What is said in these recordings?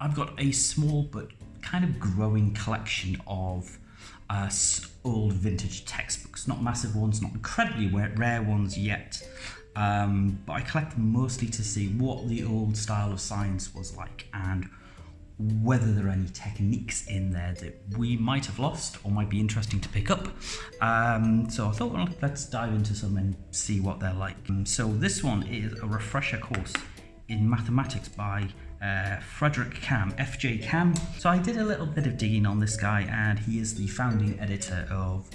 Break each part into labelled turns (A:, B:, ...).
A: I've got a small but kind of growing collection of uh, old vintage textbooks. Not massive ones, not incredibly rare ones yet, um, but I collect them mostly to see what the old style of science was like and whether there are any techniques in there that we might have lost or might be interesting to pick up. Um, so I thought, well, let's dive into some and see what they're like. Um, so this one is a refresher course in mathematics by uh, Frederick Camm, FJ Camm. So I did a little bit of digging on this guy and he is the founding editor of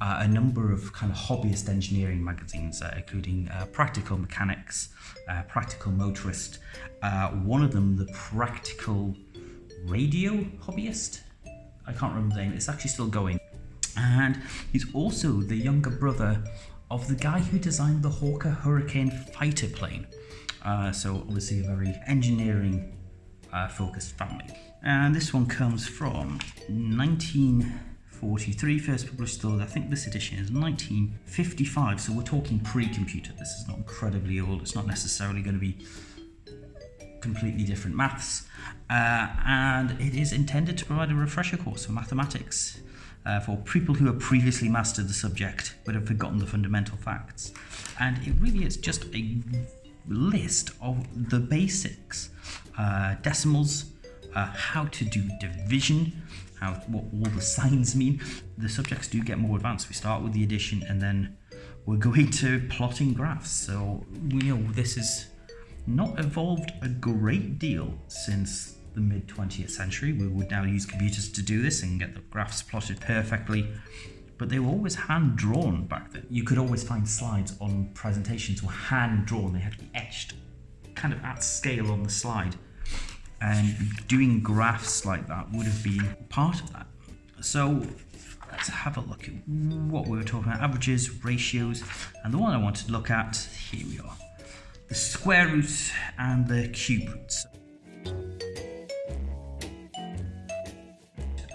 A: uh, a number of kind of hobbyist engineering magazines, uh, including uh, Practical Mechanics, uh, Practical Motorist, uh, one of them, the Practical radio hobbyist. I can't remember the name, it's actually still going. And he's also the younger brother of the guy who designed the Hawker Hurricane fighter plane. Uh, so obviously a very engineering uh, focused family. And this one comes from 1943, first published though I think this edition is 1955, so we're talking pre-computer. This is not incredibly old, it's not necessarily going to be completely different maths, uh, and it is intended to provide a refresher course for mathematics uh, for people who have previously mastered the subject but have forgotten the fundamental facts. And it really is just a list of the basics, uh, decimals, uh, how to do division, how what all the signs mean. The subjects do get more advanced. We start with the addition and then we're going to plotting graphs. So you know this is not evolved a great deal since the mid 20th century. We would now use computers to do this and get the graphs plotted perfectly, but they were always hand drawn back then. You could always find slides on presentations were hand drawn, they had to be etched kind of at scale on the slide. And doing graphs like that would have been part of that. So let's have a look at what we were talking about averages, ratios, and the one I wanted to look at, here we are the square root and the cube roots.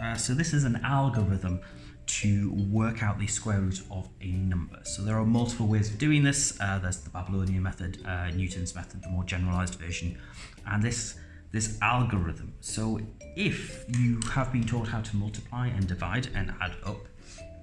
A: Uh, so this is an algorithm to work out the square root of a number. So there are multiple ways of doing this. Uh, there's the Babylonian method, uh, Newton's method, the more generalized version, and this this algorithm. So if you have been taught how to multiply and divide and add up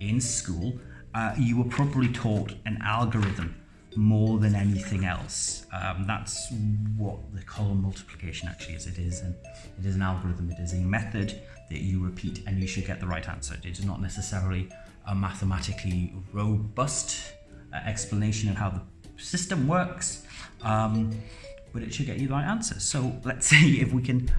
A: in school, uh, you were probably taught an algorithm more than anything else. Um, that's what the column multiplication actually is. It is an it is an algorithm. It is a method that you repeat and you should get the right answer. It is not necessarily a mathematically robust uh, explanation of how the system works, um, but it should get you the right answer. So let's see if we can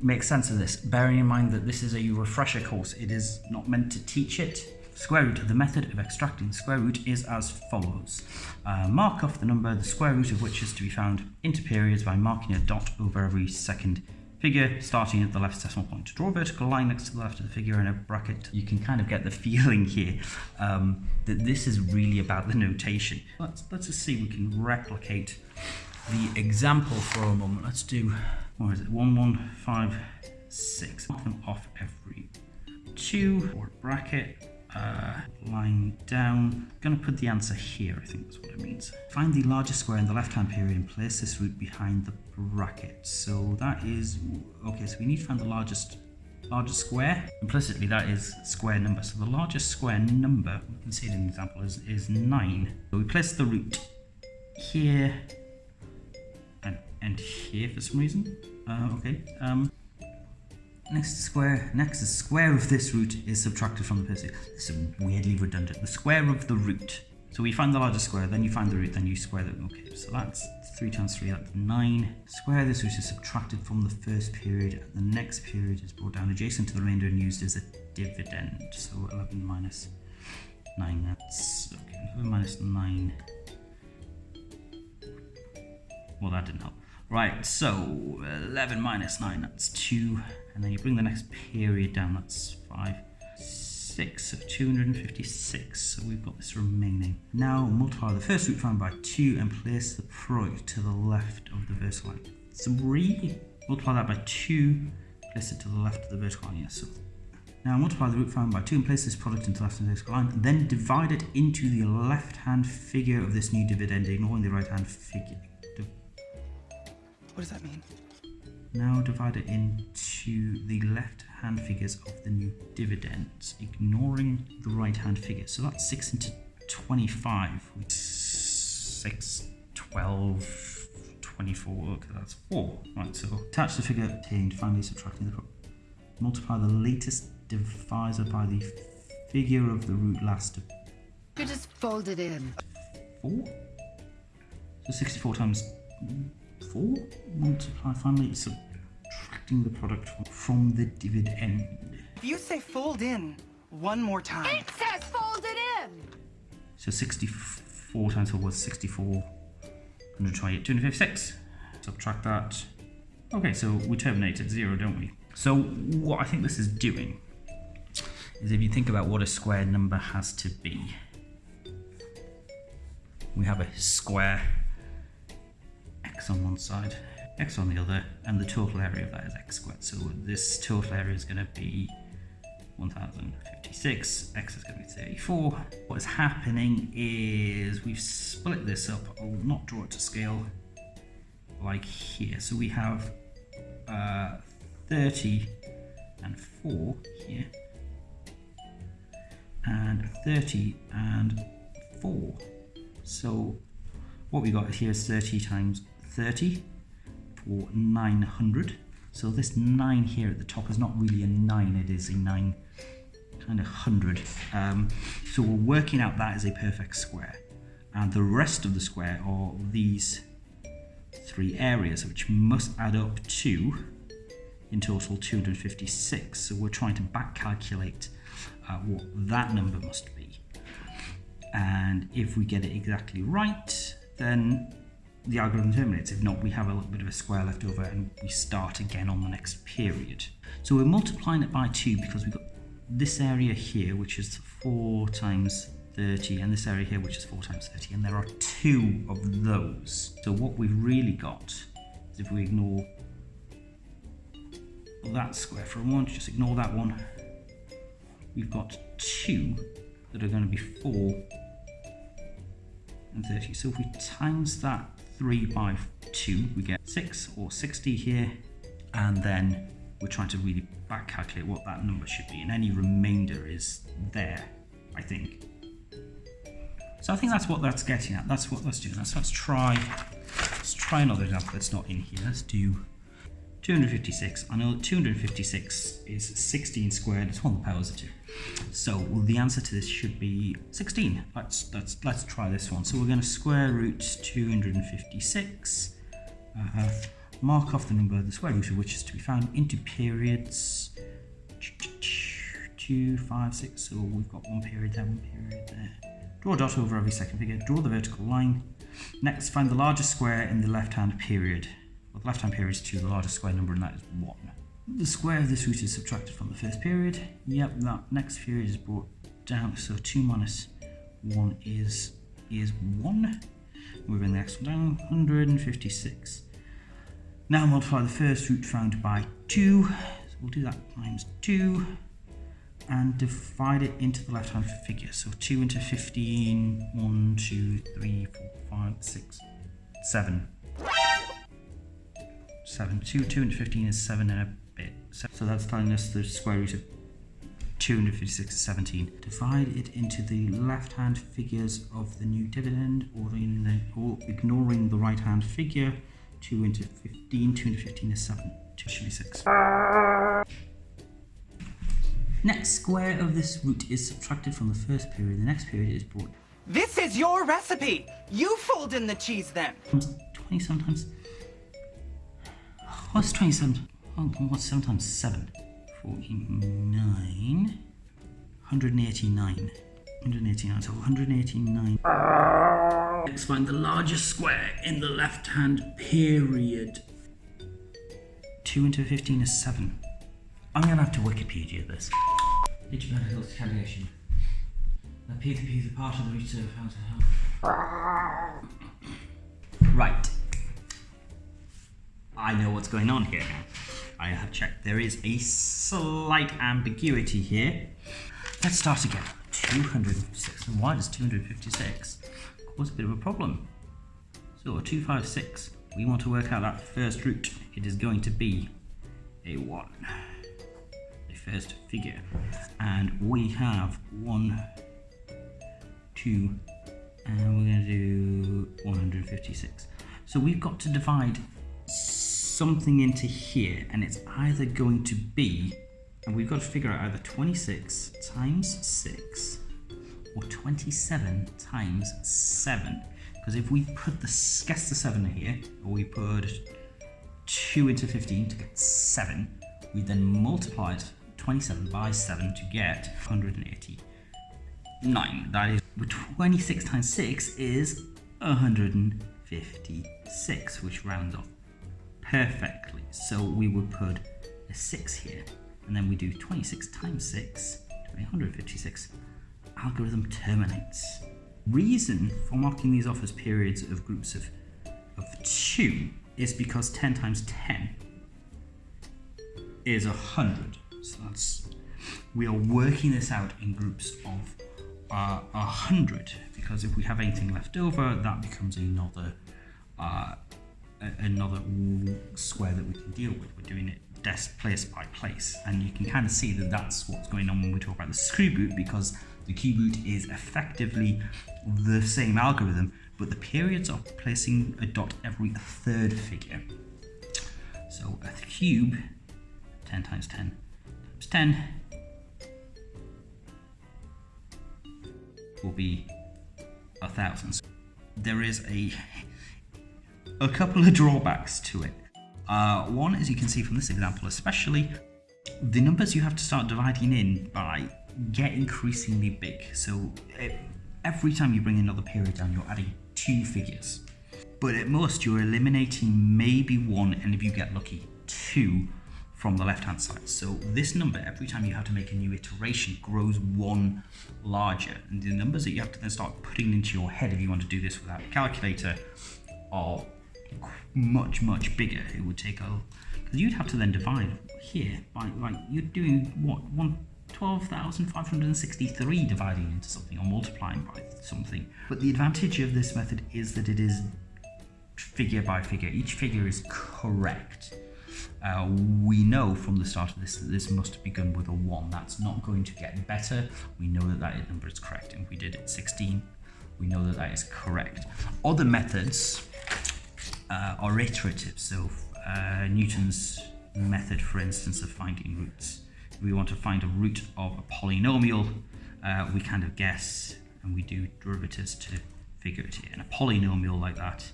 A: make sense of this. Bearing in mind that this is a refresher course, it is not meant to teach it Square root, the method of extracting square root is as follows. Uh, mark off the number, the square root of which is to be found into periods by marking a dot over every second figure starting at the left decimal point. Draw a vertical line next to the left of the figure in a bracket. You can kind of get the feeling here um, that this is really about the notation. Let's, let's just see if we can replicate the example for a moment. Let's do, what is it, 1156. Mark them off every two, or bracket, uh, line down. I'm going to put the answer here, I think that's what it means. Find the largest square in the left-hand period and place this root behind the bracket. So that is, okay, so we need to find the largest largest square. Implicitly, that is square number. So the largest square number, we can see it in the example, is, is 9. So we place the root here and, and here for some reason. Uh, okay, um, next square, next the square of this root is subtracted from the base. This is weirdly redundant. The square of the root. So we find the largest square, then you find the root, then you square the, okay, so that's 3 times 3, that's 9. Square this root is subtracted from the first period, the next period is brought down adjacent to the remainder and used as a dividend. So 11 minus 9, that's, okay, 11 minus 9. Well, that didn't help. Right, so 11 minus 9, that's 2 and then you bring the next period down, that's 5, 6 of 256, so we've got this remaining. Now multiply the first root found by 2 and place the product to the left of the vertical line. 3, multiply that by 2, place it to the left of the vertical line, yes. So now multiply the root found by 2 and place this product into the left of the vertical line, then divide it into the left-hand figure of this new dividend, ignoring the right-hand figure.
B: What does that mean?
A: Now divide it into the left-hand figures of the new dividends, ignoring the right-hand figure. So that's 6 into 25, 6, 12, 24, okay, that's 4. Right, so attach the figure obtained, finally subtracting the problem. multiply the latest divisor by the figure of the root last.
B: You just fold it in.
A: 4? So 64 times 4? Multiply finally subtracting the product from the dividend.
C: If you say fold in one more time.
B: It says fold it in!
A: So 64 times 4 was 64, 128, 256. Subtract that. Okay, so we terminate at 0, don't we? So what I think this is doing is if you think about what a square number has to be, we have a square x on one side, x on the other, and the total area of that is x squared. So this total area is going to be 1056, x is going to be 34. What is happening is we've split this up. I'll not draw it to scale like here. So we have uh, 30 and 4 here, and 30 and 4. So what we got here is 30 times 30 for 900. So this 9 here at the top is not really a 9, it is a 9 kind of 100. Um, so we're working out that as a perfect square. And the rest of the square are these three areas, which must add up to, in total, 256. So we're trying to back calculate uh, what that number must be. And if we get it exactly right, then the algorithm terminates. If not, we have a little bit of a square left over and we start again on the next period. So we're multiplying it by 2 because we've got this area here, which is 4 times 30, and this area here, which is 4 times 30, and there are two of those. So what we've really got is if we ignore that square for a moment, just ignore that one, we've got two that are going to be 4 and 30. So if we times that 3 by 2, we get 6 or 60 here, and then we're trying to really back calculate what that number should be, and any remainder is there, I think. So I think that's what that's getting at. That's what let's do. Let's let's try let's try another example that's not in here. Let's do 256. I know 256 is 16 squared. It's one of the powers of two. So well, the answer to this should be 16. Let's let's let's try this one. So we're going to square root 256. Uh, mark off the number, the square root of which is to be found into periods. Two, five, six. So we've got one period there, one period there. Draw a dot over every second figure. Draw the vertical line. Next, find the largest square in the left-hand period. Left-hand period is 2, the largest square number, and that is 1. The square of this root is subtracted from the first period. Yep, that next period is brought down, so 2 minus 1 is, is 1. Moving the next one down, 156. Now multiply the first root found by 2. So we'll do that times 2 and divide it into the left-hand figure. So 2 into 15, 1, 2, 3, 4, 5, 6, 7. 7. 2, 2 into 15 is 7 and a bit. So that's telling us the square root of 256 is 17. Divide it into the left-hand figures of the new dividend or, the, or ignoring the right-hand figure. 2 into 15, 2 into 15 is 7. 2 should be 6. Next square of this root is subtracted from the first period. The next period is brought.
C: This is your recipe. You fold in the cheese then.
A: 20 sometimes. What's 27? What's 7 times 7? 49. 189. 189. So 189. Let's find the largest square in the left hand period. 2 into 15 is 7. I'm going to have to Wikipedia this. Digital calculation. The P to P is a part of the root of how to help. Right. I know what's going on here now. I have checked. There is a slight ambiguity here. Let's start again. 256. And why does 256 cause a bit of a problem? So 256 we want to work out that first root. It is going to be a 1, the first figure. And we have 1, 2, and we're going to do 156. So we've got to divide something into here, and it's either going to be, and we've got to figure out either 26 times 6 or 27 times 7. Because if we put the guess the 7 here, or we put 2 into 15 to get 7, we then multiply 27 by 7 to get 189. That is 26 times 6 is 156, which rounds off perfectly. So we would put a 6 here, and then we do 26 times 6 to 156 algorithm terminates. Reason for marking these off as periods of groups of, of 2 is because 10 times 10 is 100. So that's, we are working this out in groups of uh, 100 because if we have anything left over, that becomes another uh, another square that we can deal with. We're doing it desk place by place. And you can kind of see that that's what's going on when we talk about the square root because the cube root is effectively the same algorithm but the periods are placing a dot every third figure. So a cube 10 times 10 times 10 will be a thousand. There is a a couple of drawbacks to it uh, one, as you can see from this example especially, the numbers you have to start dividing in by get increasingly big. So it, every time you bring another period down, you're adding two figures. But at most, you're eliminating maybe one, and if you get lucky, two from the left-hand side. So this number, every time you have to make a new iteration, grows one larger. And the numbers that you have to then start putting into your head if you want to do this without a calculator are much, much bigger. It would take a, because you'd have to then divide here by, like, you're doing what, one, 12,563 dividing into something or multiplying by something. But the advantage of this method is that it is figure by figure. Each figure is correct. Uh, we know from the start of this that this must have begun with a 1. That's not going to get better. We know that that number is correct. And if we did it 16, we know that that is correct. Other methods uh, iterative. So uh, Newton's method, for instance, of finding roots. If we want to find a root of a polynomial, uh, we kind of guess and we do derivatives to figure it here. And a polynomial like that,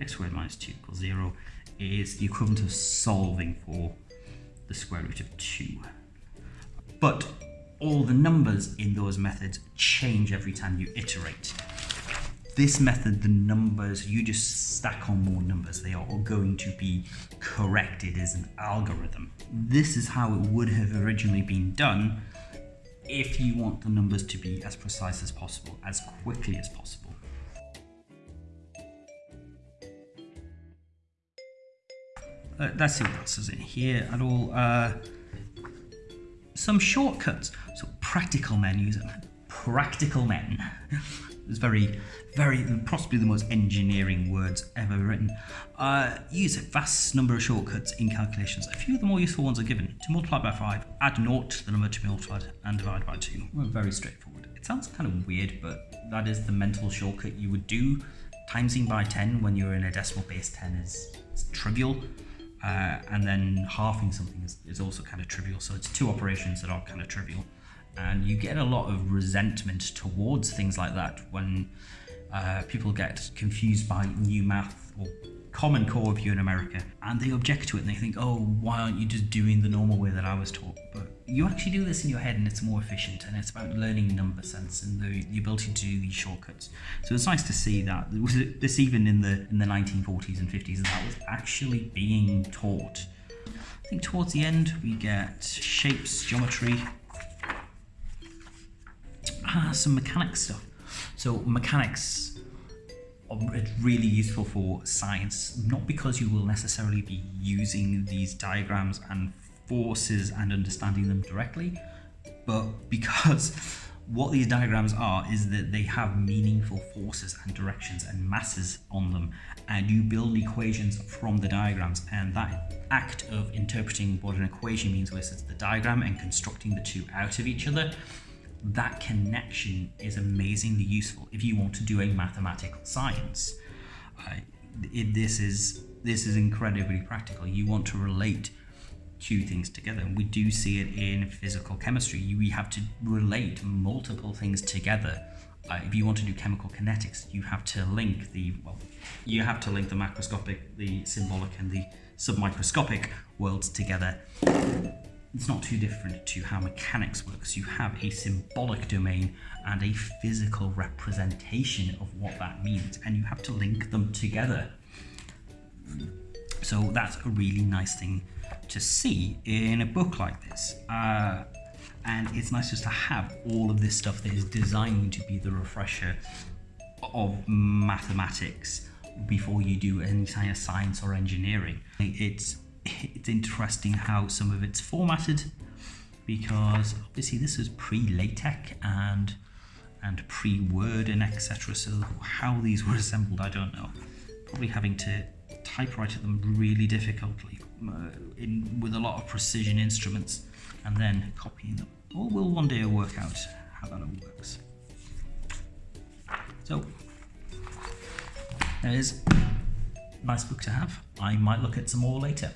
A: x squared minus 2 equals 0, is the equivalent of solving for the square root of 2. But all the numbers in those methods change every time you iterate this method, the numbers, you just stack on more numbers. They are all going to be corrected as an algorithm. This is how it would have originally been done if you want the numbers to be as precise as possible, as quickly as possible. Uh, let's see what else is in here at all. Uh, some shortcuts. So practical menus. Practical men. It's very, very, possibly the most engineering words ever written. Uh, use a vast number of shortcuts in calculations. A few of the more useful ones are given. To multiply by 5, add 0 to the number to be multiplied, and divide by 2. Well, very straightforward. It sounds kind of weird, but that is the mental shortcut you would do. Timesing by 10 when you're in a decimal base 10 is, is trivial. Uh, and then halving something is, is also kind of trivial. So it's two operations that are kind of trivial and you get a lot of resentment towards things like that when uh, people get confused by new math or common core if you're in America and they object to it and they think oh why aren't you just doing the normal way that I was taught? But you actually do this in your head and it's more efficient and it's about learning number sense and the, the ability to do these shortcuts. So it's nice to see that. This even in the in the 1940s and 50s that was actually being taught? I think towards the end we get shapes geometry ah, some mechanics stuff. So mechanics are really useful for science, not because you will necessarily be using these diagrams and forces and understanding them directly, but because what these diagrams are is that they have meaningful forces and directions and masses on them and you build equations from the diagrams and that act of interpreting what an equation means versus the diagram and constructing the two out of each other that connection is amazingly useful if you want to do a mathematical science uh, it, this is this is incredibly practical you want to relate two things together. We do see it in physical chemistry. You, we have to relate multiple things together. Uh, if you want to do chemical kinetics, you have to link the well, you have to link the macroscopic, the symbolic, and the submicroscopic worlds together. It's not too different to how mechanics works. You have a symbolic domain and a physical representation of what that means, and you have to link them together. So that's a really nice thing to see in a book like this. Uh, and it's nice just to have all of this stuff that is designed to be the refresher of mathematics before you do any kind of science or engineering. It's it's interesting how some of it's formatted because obviously this was pre-LaTeX and and pre-Word and etc. So how these were assembled, I don't know. Probably having to typewrite them really difficultly uh, in, with a lot of precision instruments and then copying them. Or we'll one day work out how that all works. So, there's nice book to have. I might look at some more later.